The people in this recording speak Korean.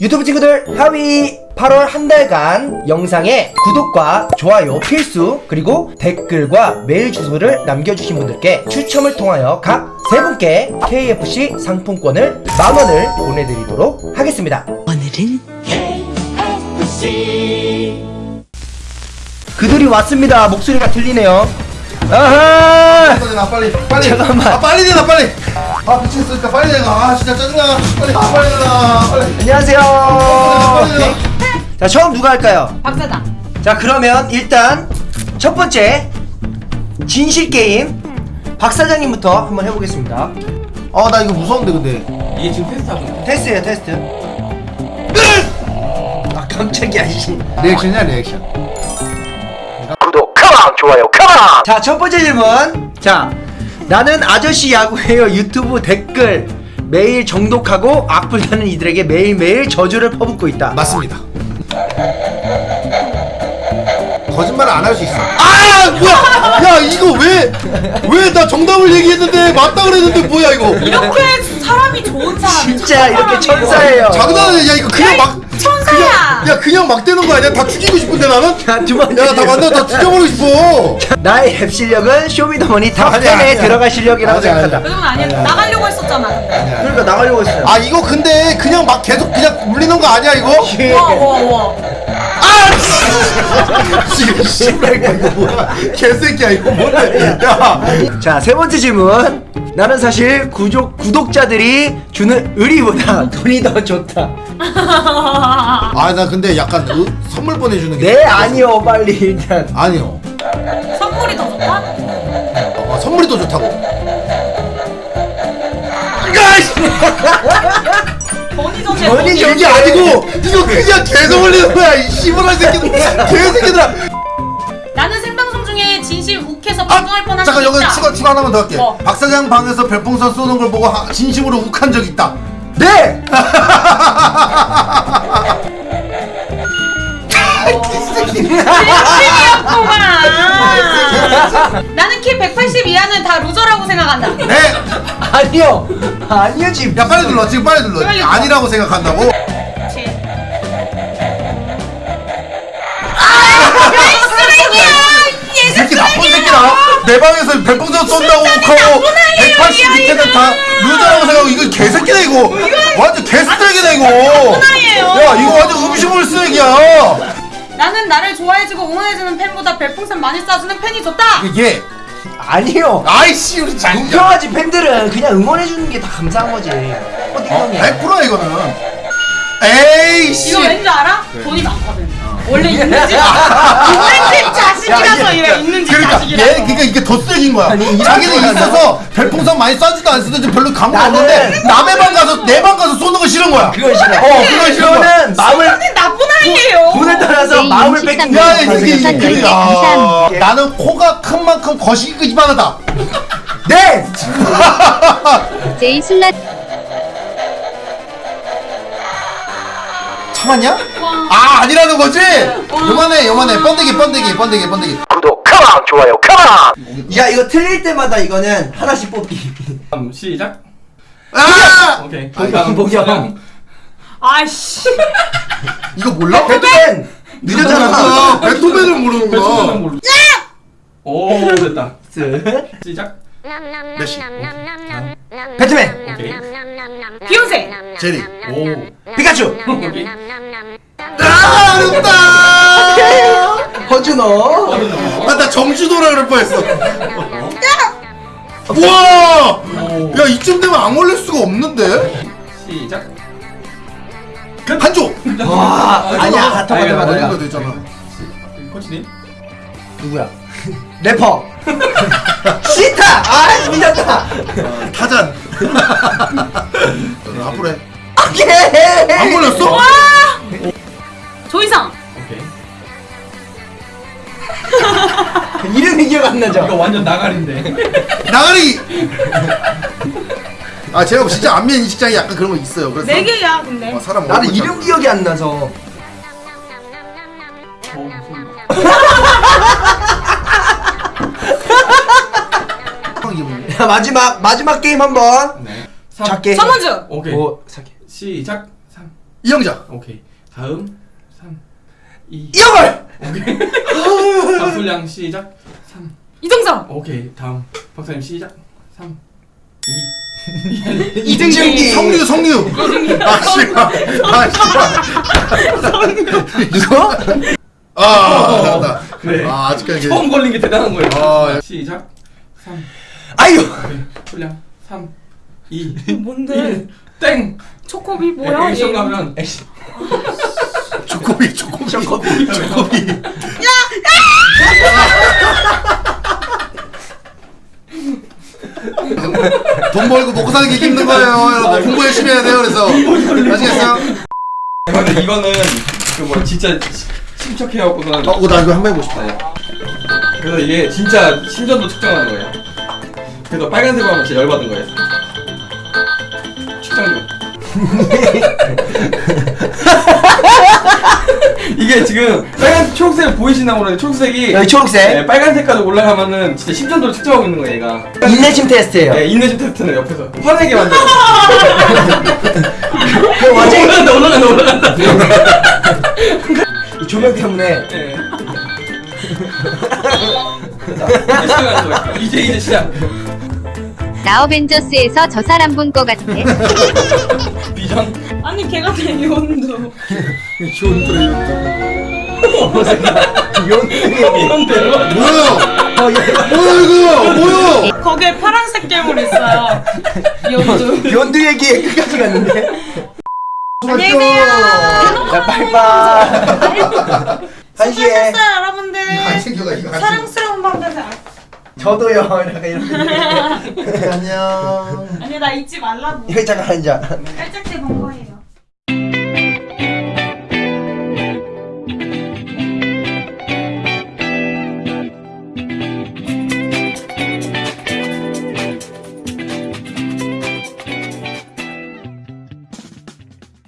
유튜브 친구들 하위 8월 한 달간 영상에 구독과 좋아요 필수 그리고 댓글과 메일 주소를 남겨주신 분들께 추첨을 통하여 각 세 분께 KFC 상품권을 만원을 보내드리도록 하겠습니다. 오늘은 그들이 왔습니다. 목소리가 들리네요. 아하! 빨리 빨리. 잠깐만. 아 빨리 내놔 빨리 아 미치겠으니까 빨리 내가 아 진짜 짜증나 빨리 아 빨리 내놔 빨리 안녕하세요 빨리 자 처음 누가 할까요? 박사장. 자 그러면 일단 첫 번째 진실 게임 박 사장님부터 한번 해보겠습니다. 아 나 이거 무서운데 근데 이게 지금 테스트하고 있는 테스트예요 테스트. 아 깜짝이야 씨. 리액션이야 리액션 구독 come on 좋아요 come on. 자 첫 번째 질문. 자 나는 아저씨 야구해요 유튜브 댓글 매일 정독하고 악플다는 이들에게 매일매일 저주를 퍼붓고 있다. 맞습니다 거짓말을 안할 수 있어 아 뭐야? 야 이거 왜 왜 나 정답을 얘기했는데 맞다 그랬는데 뭐야 이거 이렇게 사람이 좋은 사람이 진짜 이렇게 천사예요. 장난이야 야 이거 그냥 막 천사야. 야 그냥 막 되는 거 아니야 다 죽이고 싶은데 나는 번째. 질문. 만나 다 죽여버리고 싶어 나의 랩 실력은 쇼미더머니 아니야, top 10에 아니야. 들어갈 실력이라고 아니야, 생각한다. 그 정도 아니야. 나가려고 했었잖아. 그러니까 나가려고 했어요. 아 이거 근데 그냥 막 계속 그냥 울리는 거 아니야 이거? 와, 와, 와. 씨, 씨발 이거 뭐야 개새끼야 이거 뭐야 야 자, 세 번째 질문. 나는 사실 구독, 구독자들이 주는 의리보다 돈이 더 좋다. 아나 근데 약간 으, 선물 보내주는 게 네, 아니요, 빨리 일단. 아니요 선물이 더 좋다? 어, 선물이 더 좋다고 좋- 이게 아니고 이거 그냥 계속 올리는 거야 이 씨발한 새끼들 개새끼들아 나는 생방송 중에 진심 욱해서 아 방송할 뻔한 잠깐 적 여기 있다. 추가 추가 하나만 더 할게 뭐? 박 사장 방에서 별풍선 쏘는 걸 보고 하- 진심으로 욱한 적 있다 네! 진심이었구만. 나는 키 180 이하는 다 루저라고 생각한다. 네! 아니요! 아니요, 지금. 야 빨리 눌러 지금 빨리 눌러 빨리. 아니라고 생각한다고? 새끼 나쁜! 새끼다 내 방에서 별풍선 쏜다고 아이예요, 180이 밑에는. 다 루저라고 생각하고 이거 개새끼다 이거 완전 개쓰레기다 이거. 야 이거 완전 음식물 쓰레기야 나는 나를 좋아해주고 응원해주는 팬보다 별풍선 많이 쏴주는 팬이 좋다. 이게 아니요. 아이씨 우리 장자 공평하지 팬들은 그냥 응원해주는 게 다 감사한 거지. 어디 어, 형이야? 100%야 이거는 에이씨 이거 왠지 알아? 네. 돈이 많거든. 원래 있는 집 있는 집 자식이라서 야, 이래 있는 집 그러니까 자식이라서. 얘 그러니까 이게 더 쓰레기인 거야. 아니, 이런 자기는 있어서 별풍선 많이 쏴지도 안 쓰든지 별로 감흥 나는- 없는데 남의 방 가서 내 방 가서 쏘는 거 싫은 거야. 그건 싫어. 어, 그건 싫은 거야. 그거는 마음을, 나쁜 아이예요. 돈을 떠나서 네, 마음을 뺏긴 야, 거야. 야. 나는 코가 큰 만큼 거시기가 이만하다. 네! 제이 술라 참았냐? 아 아니라는 거지? 요만해 요만해 번데기 번데기 번데기 번데기. 구독, 컴온! 좋아요, 컴온! 야, 이거 틀릴 때마다 이거는 하나씩 뽑기. 시작 아 오케이 복영, 복영. 아이씨. 이거 몰라? 배트맨! 늦었잖아. 아, 베토벤을 모르는구나. 모르 오 됐다 스. 시작 메시. 배트맨! 오케이 비욘세. 제리. 오 피카츄! 오케이 아 어렵다. 허준호! 아나 정주도라 그럴 뻔했어. 우와! 야 이쯤 되면 안 걸릴 수가 없는데? 시작 한조! 와, 아니야, 맞다, 맞다, 맞다. 거 되잖아. 코치님 누구야? 래퍼! 시타! 아, 미쳤다! 타잔. 앞으로 해. 오케이! 안 걸렸어? 오케이 이름이 기억 안 나죠? 이거 완전 나가리인데 나가리! 아 제가 진짜 안면 인식장이 약간 그런 거 있어요. 그래서 네 개야 근데. 어, 사람 나는 얼굴 이름 기억이 안 나서. 어, 뭐- 자, 마지막, 마지막 게임 한 번. 네 작게. 서문주. 오케이 오, 작게. 시작 3 이영자 오케이. 다음 3 2 이영걸 오케이. 솔량 시작. 3 이정성 오케이. 다음 박사님 시작. 3 2 이등준기 성류 성류. 아 씨발. 아 씨발. 누구? 아 잘한다. 그래. 아 아직까지. 처음 걸린 게 대단한 거예요. 아 시작. 3 아유. 솔량. 3 2 뭔데? 1 땡. 초코비 뭐야 액션 얘? 가면 조코비 조코비. 조코비. 조코비 돈 벌고 먹고 사는 게 힘든 거예요 여러분 공부 열심히 해야 돼요 그래서 아시겠어요? 근데 이거는 그 뭐 진짜 시- 침착해갖고선 어, 나 이거 한 번 해보고 싶다 네. 그래서 이게 진짜 심전도 측정하는 거예요. 그래서 빨간색으로 하면 진짜 열받은 거예요. 측정 중. 이게 지금 빨간 초록색 보이시나 모르는데 초록색이 여기 초록색? 네, 빨간색까지 올라가면은 진짜 심전도를 측정하고 있는 거예요 얘가. 인내심 테스트예요. 네, 인내심 테스트는 옆에서. 화내게 만들어. 그 완전히 올라간다 올라간다 올라간다. 이 조명 때문에. 네. 이제 시작하는 거예요. 이제 이제 시작 나 어벤져스에서 저 사람 본 거 같아. 비전 아니 걔가 되게 온도. 이런데요 뭐야 어, 얘- 뭐야? 이거 뭐야? 거기에 파란색 괴물 있어요. 연두 연두 얘기에 끝까지 갔는데. 안녕히 계세요. 자 빠이빠이. 한시에 여러분들. 사랑스러운 저도요. 약간 이렇게. 안녕. 아니 나 잊지 말라고. 잠깐 앉아 깔짝지 본거